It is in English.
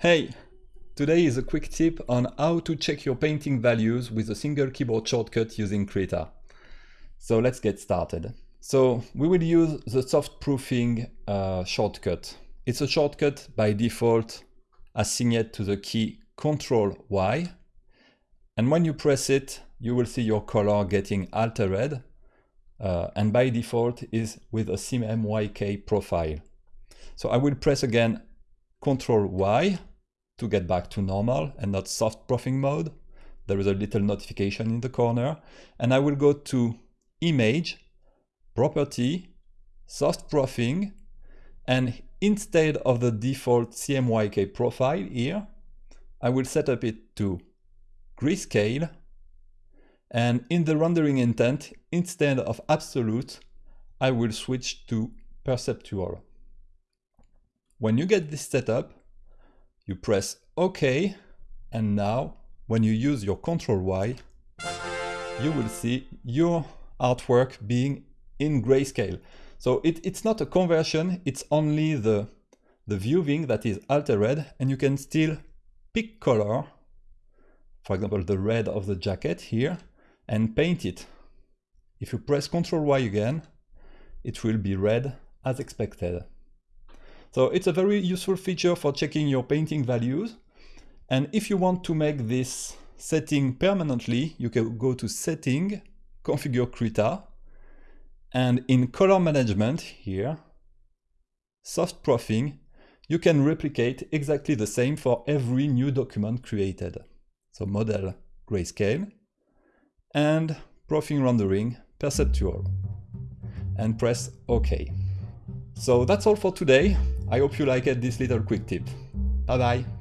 Hey, today is a quick tip on how to check your painting values with a single keyboard shortcut using Krita. So let's get started. So we will use the soft proofing uh, shortcut. It's a shortcut by default assigned to the key Ctrl Y. And when you press it, you will see your color getting altered. Uh, and by default is with a CMYK profile. So I will press again Ctrl Y to get back to normal and not soft proofing mode. There is a little notification in the corner and I will go to image, property, soft proofing and instead of the default CMYK profile here, I will set up it to grayscale and in the rendering intent, instead of absolute, I will switch to perceptual. When you get this set up, you press OK, and now when you use your Ctrl Y, you will see your artwork being in grayscale. So it, it's not a conversion, it's only the, the viewing that is altered, and you can still pick color, for example the red of the jacket here, and paint it. If you press Ctrl Y again, it will be red as expected. So it's a very useful feature for checking your painting values. And if you want to make this setting permanently, you can go to Setting, Configure Krita, and in Color Management here, Soft Proofing, you can replicate exactly the same for every new document created. So Model Grayscale, and Proofing Rendering Perceptual, and press OK. So that's all for today. I hope you liked this little quick tip. Bye bye.